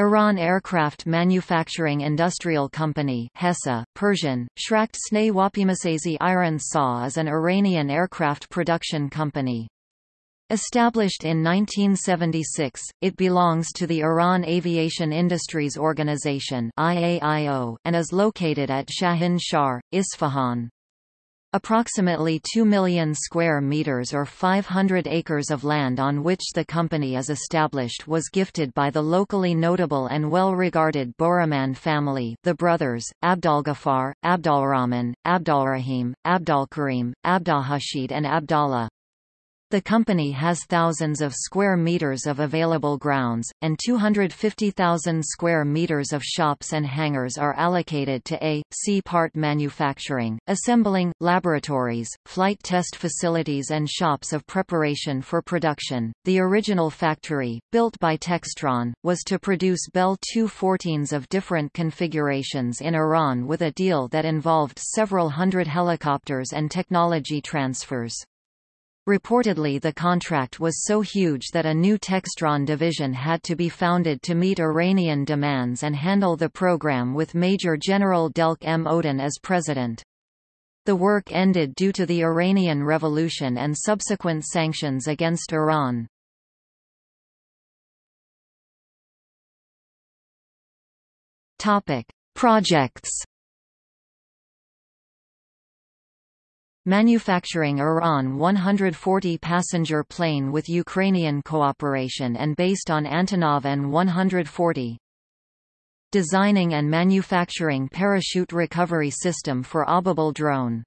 Iran Aircraft Manufacturing Industrial Company HESA, Persian, Shrakt Snay Wapimasazi Iron Saw is an Iranian aircraft production company. Established in 1976, it belongs to the Iran Aviation Industries Organization IAIO, and is located at Shahin Shahr, Isfahan. Approximately 2 million square meters or 500 acres of land on which the company is established was gifted by the locally notable and well-regarded Borahman family the brothers, Abdalgafar, Abdalrahman, Abdalrahim, Abdalkarim, Abdalhashid and Abdallah. The company has thousands of square meters of available grounds, and 250,000 square meters of shops and hangars are allocated to A, C part manufacturing, assembling, laboratories, flight test facilities and shops of preparation for production. The original factory, built by Textron, was to produce Bell 214s of different configurations in Iran with a deal that involved several hundred helicopters and technology transfers. Reportedly the contract was so huge that a new Textron division had to be founded to meet Iranian demands and handle the program with Major General Delk M. Oden as president. The work ended due to the Iranian Revolution and subsequent sanctions against Iran. Projects manufacturing Iran 140-passenger plane with Ukrainian cooperation and based on Antonov An-140. Designing and manufacturing parachute recovery system for Ababil drone.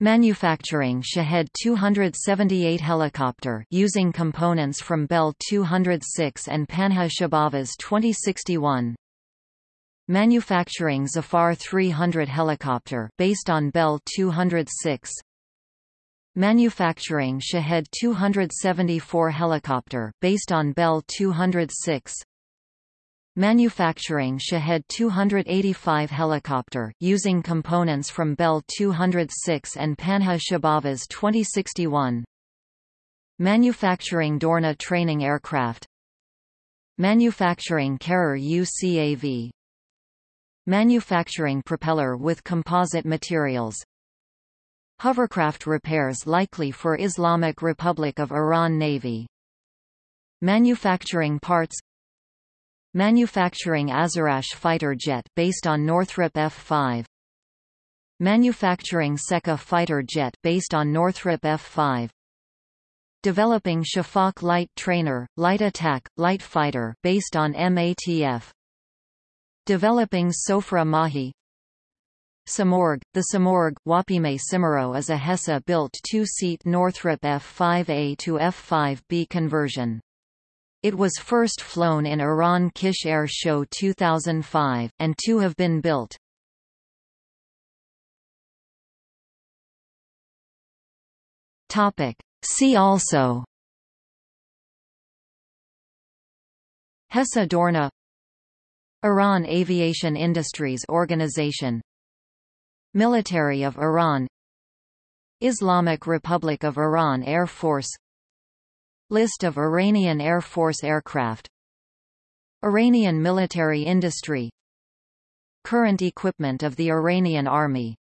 Manufacturing Shahed 278 helicopter using components from Bell 206 and Panha Shabaviz 2061 manufacturing Zafar 300 helicopter based on Bell 206 manufacturing Shahed 274 helicopter based on Bell 206 manufacturing Shahed 285 helicopter using components from Bell 206 and Panha Shabaviz 2061 manufacturing Dorna training aircraft. Manufacturing Karrar UCAV Manufacturing propeller with composite materials. Hovercraft repairs likely for Islamic Republic of Iran Navy. Manufacturing parts. Manufacturing Azarakhsh fighter jet based on Northrop F-5 Manufacturing Seka fighter jet based on Northrop F-5 Developing Shafak light trainer, light attack, light fighter based on MATF Developing Sofreh Mahi Simorgh, The Simorgh Wapime Simero is a HESA-built two-seat Northrop F-5A to F-5B conversion. It was first flown in Iran Kish Air Show 2005, and two have been built. See also HESA Dorna Iran Aviation Industries Organization. Military of Iran. Islamic Republic of Iran Air Force. List of Iranian Air Force aircraft. Iranian military industry. Current equipment of the Iranian Army